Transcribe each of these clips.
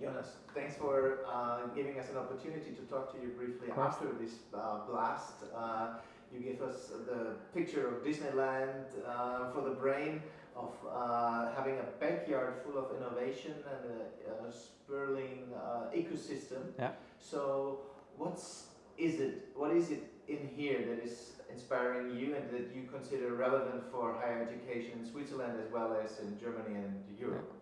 Jonas, thanks for uh, giving us an opportunity to talk to you briefly after this uh, blast. Uh, you gave us the picture of Disneyland uh, for the brain, of uh, having a backyard full of innovation and a, a uh, ecosystem. Yeah. So, what's is it? What is it in here that is inspiring you and that you consider relevant for higher education in Switzerland as well as in Germany and Europe?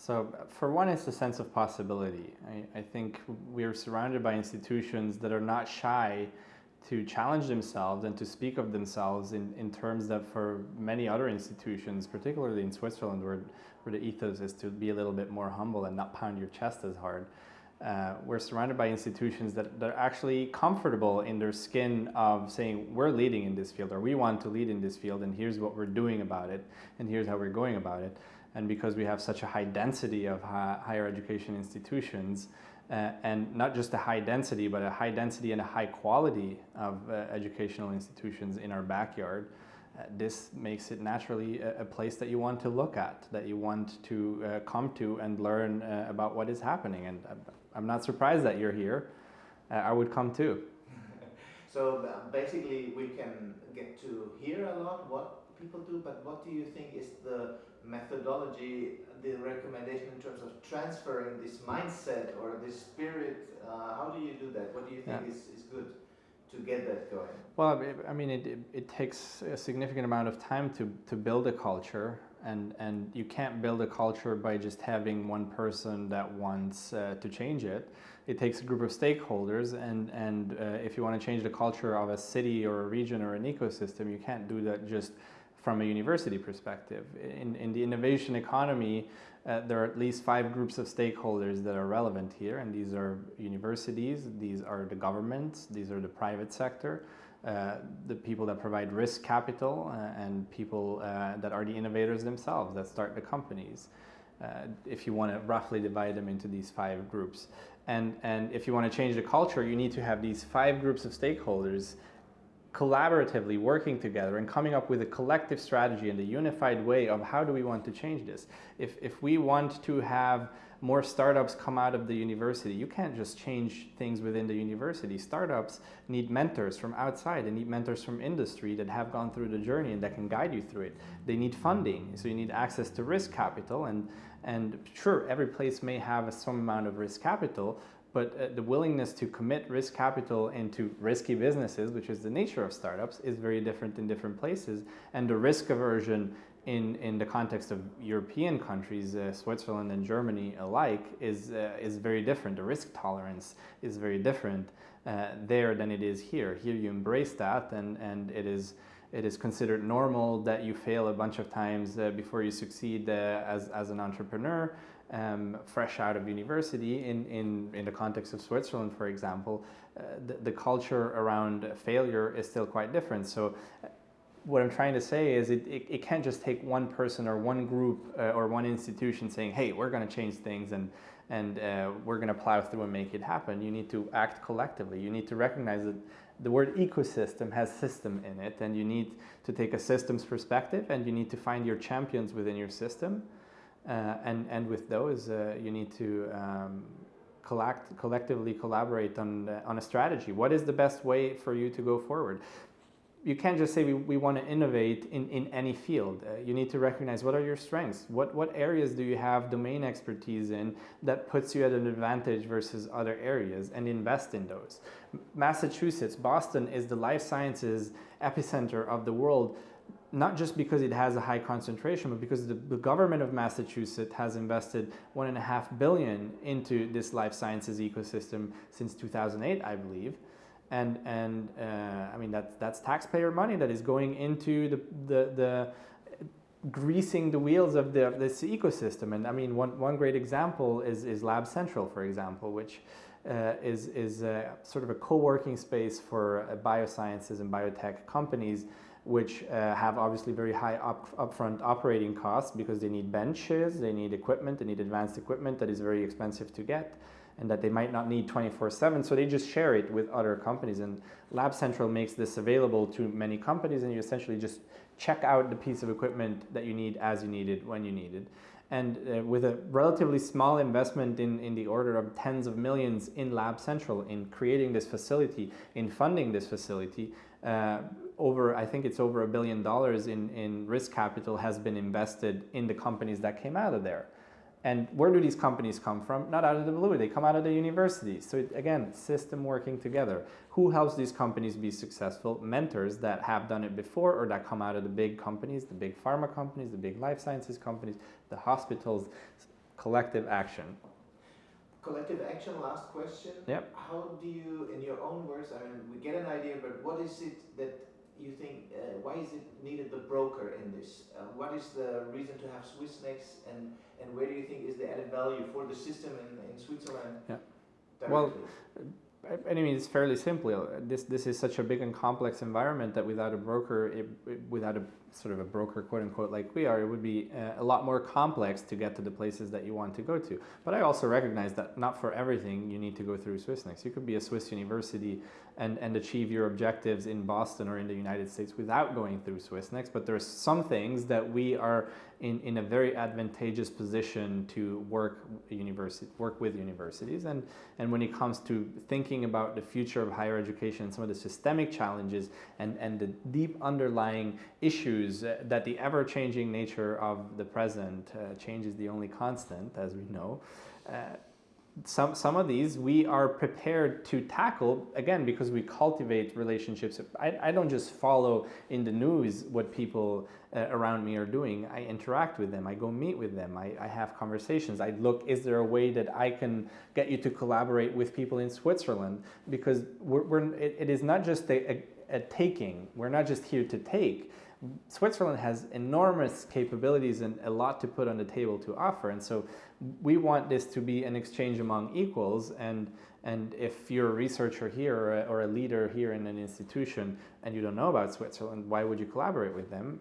So for one, it's a sense of possibility. I, I, think we're surrounded by institutions that are not shy to challenge themselves and to speak of themselves in, in terms that for many other institutions, particularly in Switzerland where, where the ethos is to be a little bit more humble and not pound your chest as hard, uh, we're surrounded by institutions that, that are actually comfortable in their skin of saying we're leading in this field or we want to lead in this field and here's what we're doing about it and here's how we're going about it. And because we have such a high density of higher education institutions uh, and not just a high density but a high density and a high quality of uh, educational institutions in our backyard this makes it naturally a, a, place that you want to look at, that you want to uh, come to and learn uh, about what is happening. And I'm not surprised that you're here. Uh, I would come too. so uh, basically, we can get to hear a lot what people do, but what do you think is the methodology, the recommendation in terms of transferring this mindset or this spirit? Uh, how do you do that? What do you think yeah. is, is good? To get that going? Well, I mean, it, it, takes a significant amount of time to, to build a culture and and you can't build a culture by just having one person that wants uh, to change it it takes a group of stakeholders and and uh, if you want to change the culture of a city or a region or an ecosystem you can't do that just from a university perspective in in the innovation economy uh, there are at least five groups of stakeholders that are relevant here and these are universities these are the governments these are the private sector uh, the people that provide risk capital uh, and people uh, that are the innovators themselves that start the companies. Uh, if you want to roughly divide them into these five groups. And, and if you want to change the culture, you need to have these five groups of stakeholders collaboratively working together and coming up with a collective strategy and a unified way of how do we want to change this. If, if we want to have more startups come out of the university. You can't just change things within the university. Startups need mentors from outside. They need mentors from industry that have gone through the journey and that can guide you through it. They need funding, so you need access to risk capital. And, and sure, every place may have some amount of risk capital, but uh, the willingness to commit risk capital into risky businesses, which is the nature of startups, is very different in different places. And the risk aversion in, in the context of European countries, uh, Switzerland and Germany alike, is, uh, is very different. The risk tolerance is very different uh, there than it is here. Here you embrace that and, and it, is, it is considered normal that you fail a bunch of times uh, before you succeed uh, as, as an entrepreneur. Um, fresh out of university in, in, in the context of Switzerland, for example, uh, the, the culture around failure is still quite different. So what I'm trying to say is it, it, it can't just take one person or one group uh, or one institution saying, hey, we're going to change things and, and uh, we're going to plow through and make it happen. You need to act collectively. You need to recognize that the word ecosystem has system in it and you need to take a systems perspective and you need to find your champions within your system. Uh, and, and with those, uh, you need to um, collect, collectively collaborate on, uh, on a strategy. What is the best way for you to go forward? you can't just say we, we want to innovate in, in any field. Uh, you need to recognize what are your strengths? What, what areas do you have domain expertise in that puts you at an advantage versus other areas and invest in those. Massachusetts, Boston is the life sciences epicenter of the world not just because it has a high concentration, but because the, the, government of Massachusetts has invested one and a half billion into this life sciences ecosystem since 2008, I believe and and uh, I mean that's that's taxpayer money that is going into the the, the greasing the wheels of the this ecosystem. And I mean one one great example is is Lab Central, for example, which uh, is is a, sort of a co-working space for uh, biosciences and biotech companies. Which uh, have obviously very high up, upfront operating costs because they need benches, they need equipment, they need advanced equipment that is very expensive to get and that they might not need 24-7, so they just share it with other companies. And Lab Central makes this available to many companies, and you essentially just check out the piece of equipment that you need as you need it, when you need it. And uh, with a relatively small investment in, in the order of tens of millions in Lab Central, in creating this facility, in funding this facility, uh, over, I think it's over a billion dollars in, in risk capital has been invested in the companies that came out of there. And where do these companies come from? Not out of the blue, they come out of the universities. So it, again, system working together. Who helps these companies be successful? Mentors that have done it before or that come out of the big companies, the big pharma companies, the big life sciences companies, the hospitals, collective action. Collective action, last question. Yep. How do you, in your own words, I mean, we get an idea, but what is it that you think, uh, why is it needed the broker in this? Uh, what is the reason to have Swissnex and, and where do you think is the added value for the system in, in Switzerland? Yeah. Directly? Well, I mean, it's fairly simple. This this is such a big and complex environment that without a broker, it, it, without a sort of a broker, quote unquote, like we are, it would be uh, a lot more complex to get to the places that you want to go to. But I also recognize that not for everything you need to go through Swissnex. You could be a Swiss university and, and achieve your objectives in Boston or in the United States without going through Swissnex. But there's some things that we are in, in a very advantageous position to work university work with universities. And, and when it comes to thinking about the future of higher education, and some of the systemic challenges and, and the deep underlying issues uh, that the ever-changing nature of the present uh, change is the only constant, as we know. Uh, some, some of these we are prepared to tackle, again, because we cultivate relationships. I, I don't just follow in the news what people uh, around me are doing. I interact with them. I go meet with them. I, I have conversations. I look, is there a way that I can get you to collaborate with people in Switzerland? Because we're, we're it, it is not just a, a, a taking. We're not just here to take. Switzerland has enormous capabilities and a lot to put on the table to offer. And so we want this to be an exchange among equals. And, and if you're a researcher here or a, or a leader here in an institution and you don't know about Switzerland, why would you collaborate with them?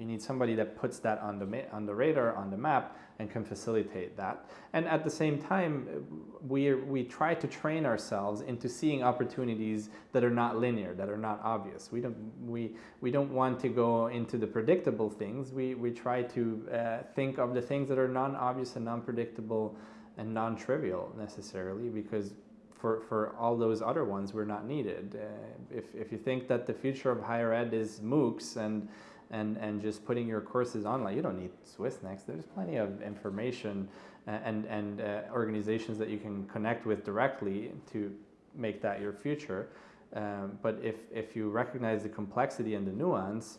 You need somebody that puts that on the, on the radar, on the map, and can facilitate that. And at the same time, we, we try to train ourselves into seeing opportunities that are not linear, that are not obvious. We don't, we, we don't want to go into the predictable things. We, we try to uh, think of the things that are non-obvious and non-predictable and non-trivial necessarily because for, for all those other ones, we're not needed. Uh, if, if you think that the future of higher ed is MOOCs and and, and just putting your courses online. You don't need Swissnex. There's plenty of information and, and uh, organizations that you can connect with directly to make that your future. Um, but if, if you recognize the complexity and the nuance,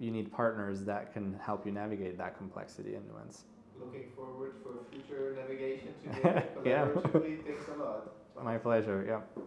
you need partners that can help you navigate that complexity and nuance. Looking forward for future navigation together. yeah. Thanks a lot. My pleasure, yeah.